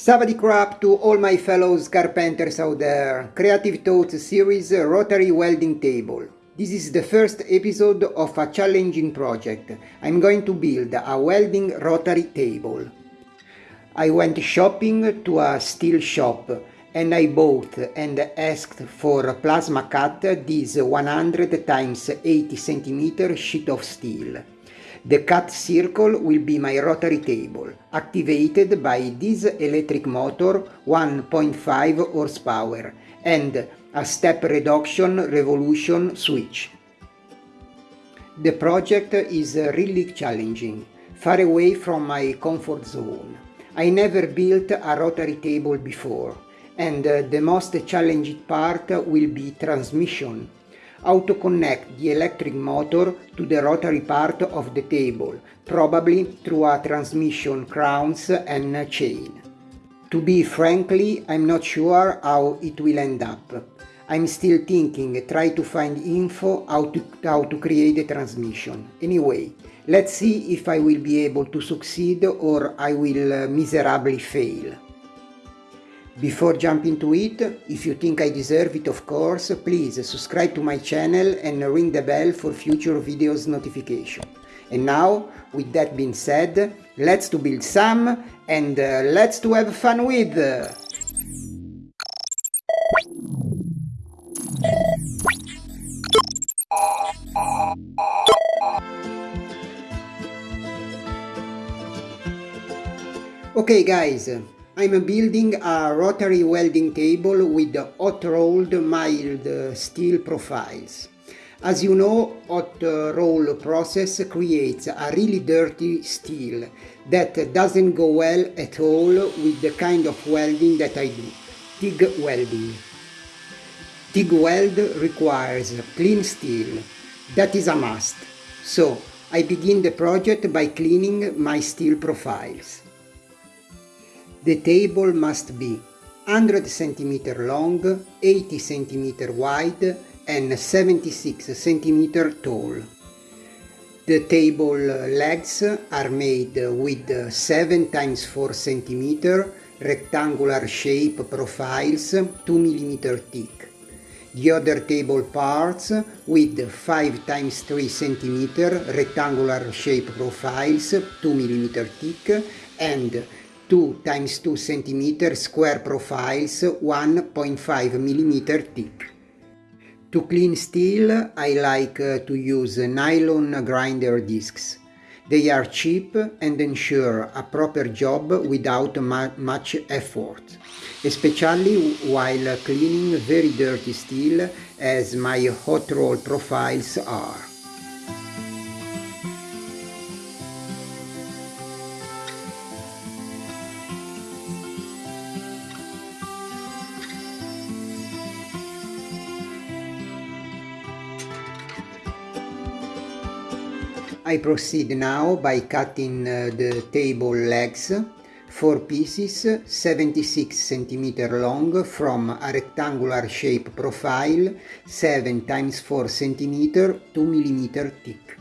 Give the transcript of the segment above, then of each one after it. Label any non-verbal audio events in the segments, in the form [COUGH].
Savadi crap to all my fellows carpenters out there. Creative Thoughts series Rotary Welding Table. This is the first episode of a challenging project. I'm going to build a welding rotary table. I went shopping to a steel shop and I bought and asked for plasma cut this 100 times 80 cm sheet of steel. The cut circle will be my rotary table, activated by this electric motor 1.5 horsepower and a step reduction revolution switch. The project is really challenging, far away from my comfort zone. I never built a rotary table before, and the most challenging part will be transmission how to connect the electric motor to the rotary part of the table, probably through a transmission crowns and chain. To be frankly, I'm not sure how it will end up. I'm still thinking, try to find info how to, how to create a transmission. Anyway, let's see if I will be able to succeed or I will uh, miserably fail. Before jumping to it, if you think I deserve it of course, please subscribe to my channel and ring the bell for future videos notification. And now, with that being said, let's to build some and uh, let's to have fun with! Okay guys, I'm building a rotary welding table with hot rolled mild steel profiles. As you know, hot roll process creates a really dirty steel that doesn't go well at all with the kind of welding that I do, TIG welding. TIG weld requires clean steel, that is a must. So, I begin the project by cleaning my steel profiles. The table must be 100 cm long, 80 cm wide and 76 cm tall. The table legs are made with 7 times 4 cm rectangular shape profiles 2 mm thick. The other table parts with 5 times 3 cm rectangular shape profiles 2 mm thick and 2 times 2 cm square profiles 1.5 mm thick. To clean steel I like uh, to use nylon grinder discs. They are cheap and ensure a proper job without much effort, especially while cleaning very dirty steel as my hot roll profiles are. Proceed now by cutting uh, the table legs, 4 pieces 76 cm long from a rectangular shape profile 7 times 4 cm 2 mm thick.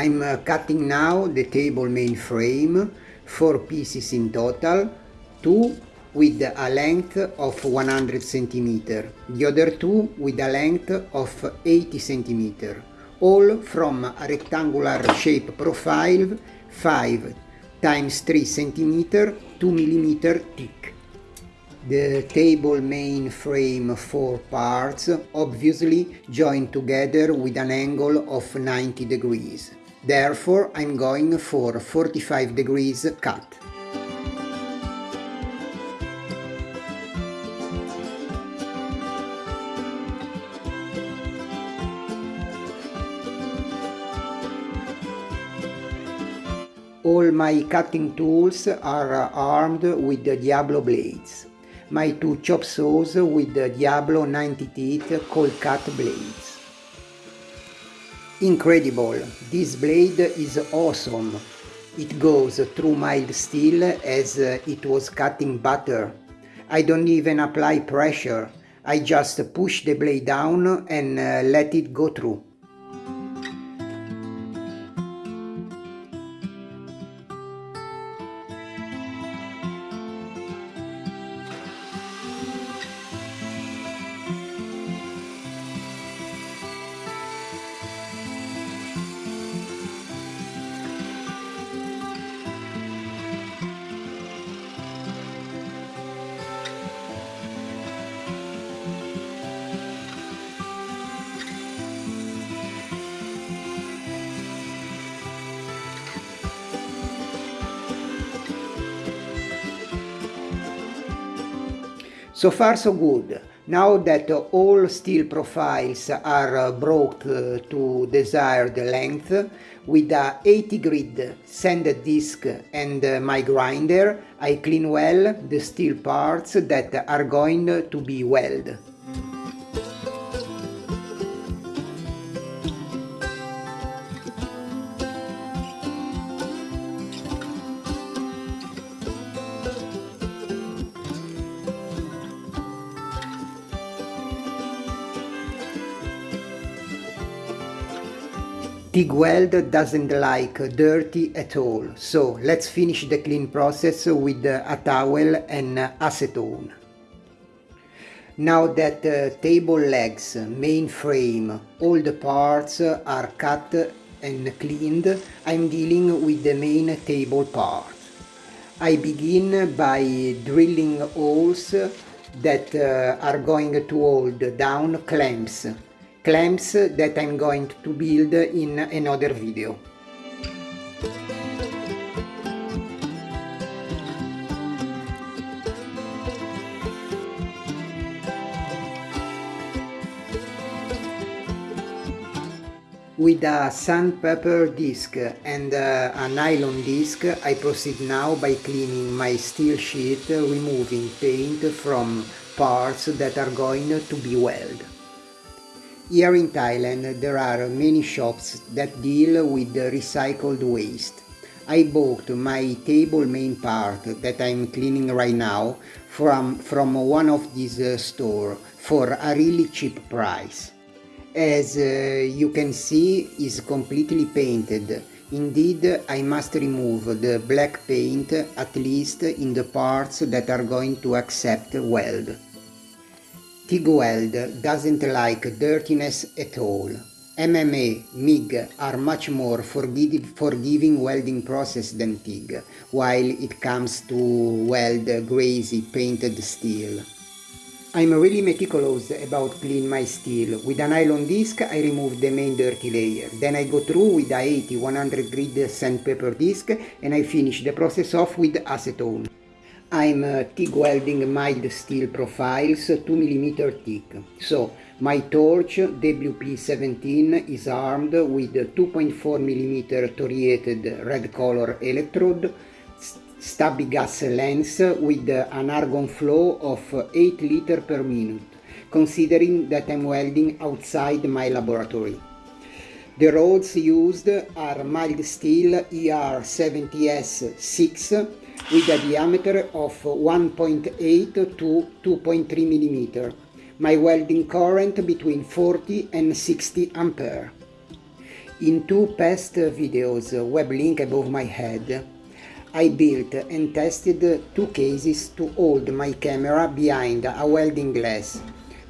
I'm uh, cutting now the table main frame, 4 pieces in total, 2 with a length of 100 cm, the other 2 with a length of 80 cm, all from a rectangular shape profile 5 times 3 cm 2 mm thick. The table main frame four parts obviously joined together with an angle of 90 degrees. Therefore I'm going for 45 degrees cut. All my cutting tools are armed with the Diablo blades. My two chop saws with the Diablo 90 teeth cold cut blades. Incredible, this blade is awesome. It goes through mild steel as it was cutting butter. I don't even apply pressure. I just push the blade down and uh, let it go through. So far so good. Now that all steel profiles are uh, brought to desired length, with a 80 grit sanded disc and uh, my grinder, I clean well the steel parts that are going to be welded. TIG weld doesn't like dirty at all, so let's finish the clean process with a towel and acetone. Now that uh, table legs, main frame, all the parts are cut and cleaned, I'm dealing with the main table part. I begin by drilling holes that uh, are going to hold down clamps clamps that I'm going to build in another video. With a sandpaper disc and uh, a nylon disc I proceed now by cleaning my steel sheet removing paint from parts that are going to be welded. Here in Thailand there are many shops that deal with recycled waste. I bought my table main part that I'm cleaning right now from, from one of these uh, store for a really cheap price. As uh, you can see is completely painted. Indeed, I must remove the black paint at least in the parts that are going to accept weld. TIG weld doesn't like dirtiness at all. MMA, MIG are much more forgiving welding process than TIG, while it comes to weld greasy painted steel. I'm really meticulous about clean my steel. With a nylon disc I remove the main dirty layer, then I go through with a 80-100 grit sandpaper disc and I finish the process off with acetone. I'm uh, TIG welding mild steel profiles 2mm thick. So my torch WP17 is armed with 2.4mm thoriated red color electrode, stubby gas lens with an argon flow of 8 liter per minute, considering that I'm welding outside my laboratory. The rods used are mild steel ER70S6 with a diameter of 1.8 to 2.3 mm. My welding current between 40 and 60 ampere. In two past videos, web link above my head, I built and tested two cases to hold my camera behind a welding glass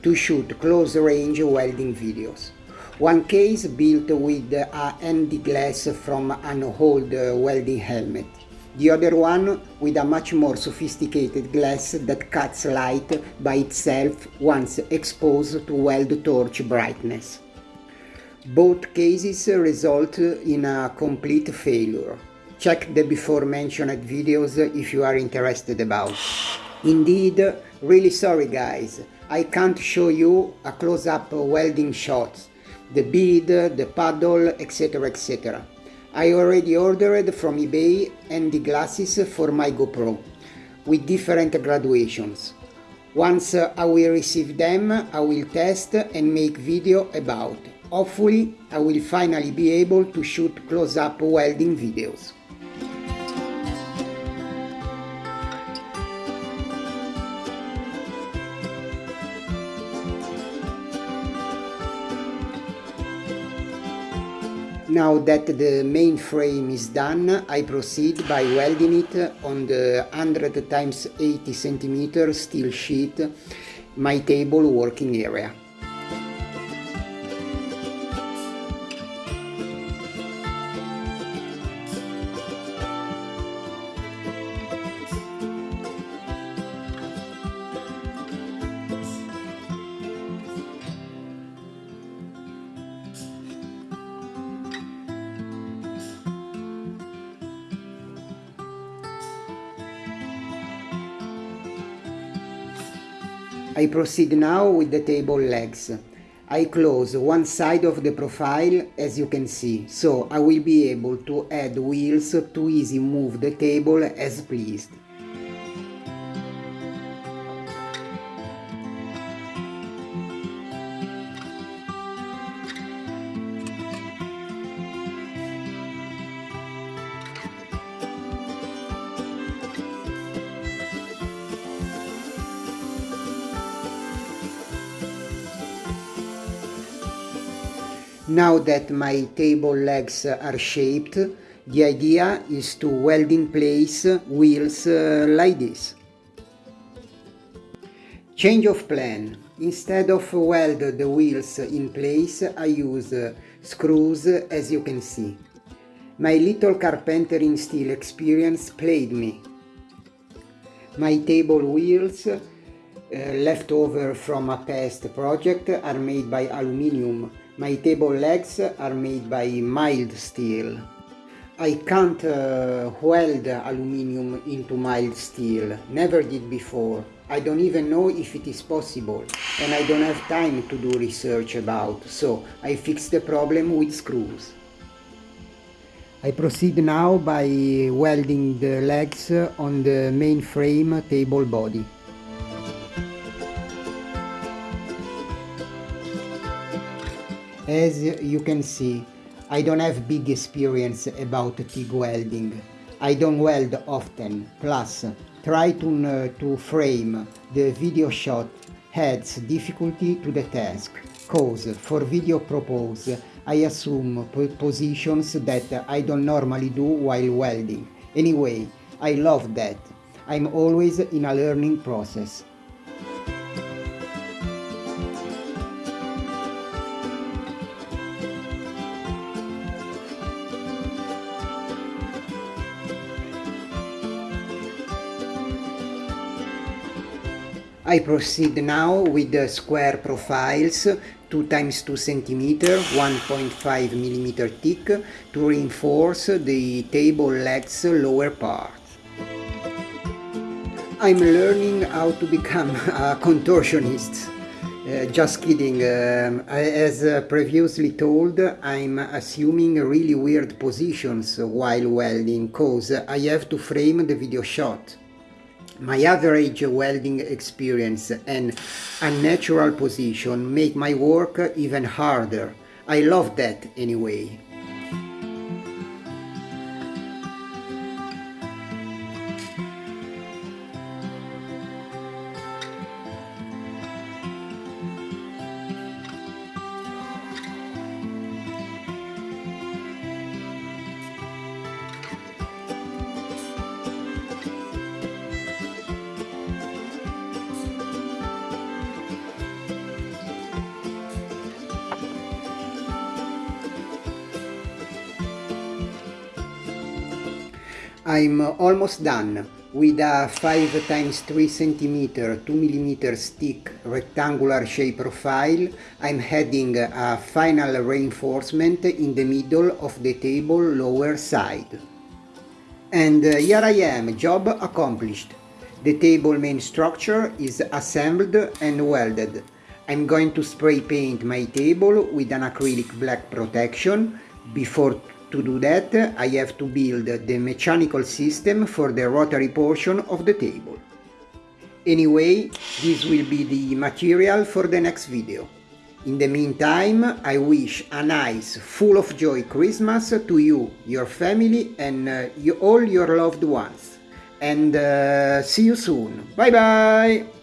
to shoot close-range welding videos. One case built with a ND glass from an old welding helmet the other one with a much more sophisticated glass that cuts light by itself once exposed to weld torch brightness. Both cases result in a complete failure. Check the before mentioned videos if you are interested about. Indeed, really sorry guys, I can't show you a close-up welding shot, the bead, the paddle, etc etc. I already ordered from eBay and the glasses for my GoPro with different graduations. Once uh, I will receive them, I will test and make video about. Hopefully, I will finally be able to shoot close-up welding videos. Now that the main frame is done, I proceed by welding it on the 100 times 80 cm steel sheet, my table working area. Proceed now with the table legs. I close one side of the profile as you can see, so I will be able to add wheels to easy move the table as pleased. Now that my table legs are shaped, the idea is to weld in place wheels uh, like this. Change of plan. Instead of weld the wheels in place, I use uh, screws as you can see. My little carpentering steel experience played me. My table wheels uh, left over from a past project are made by aluminium my table legs are made by mild steel. I can't uh, weld aluminium into mild steel, never did before. I don't even know if it is possible and I don't have time to do research about, so I fix the problem with screws. I proceed now by welding the legs on the main frame table body. As you can see, I don't have big experience about TIG welding. I don't weld often, plus try to, uh, to frame the video shot adds difficulty to the task, cause for video propose I assume positions that I don't normally do while welding. Anyway, I love that. I'm always in a learning process. I proceed now with the square profiles 2 times 2 cm 1.5 mm thick to reinforce the table legs lower part. I'm learning how to become [LAUGHS] a contortionist. Uh, just kidding, um, as uh, previously told, I'm assuming really weird positions while welding cause I have to frame the video shot my average welding experience and unnatural position make my work even harder. I love that anyway. I'm almost done with a 5 times 3 cm 2 mm thick rectangular shape profile I'm adding a final reinforcement in the middle of the table lower side. And uh, here I am, job accomplished. The table main structure is assembled and welded. I'm going to spray paint my table with an acrylic black protection before To do that, I have to build the mechanical system for the rotary portion of the table. Anyway, this will be the material for the next video. In the meantime, I wish a nice, full of joy Christmas to you, your family and uh, you, all your loved ones. And uh, see you soon. Bye bye!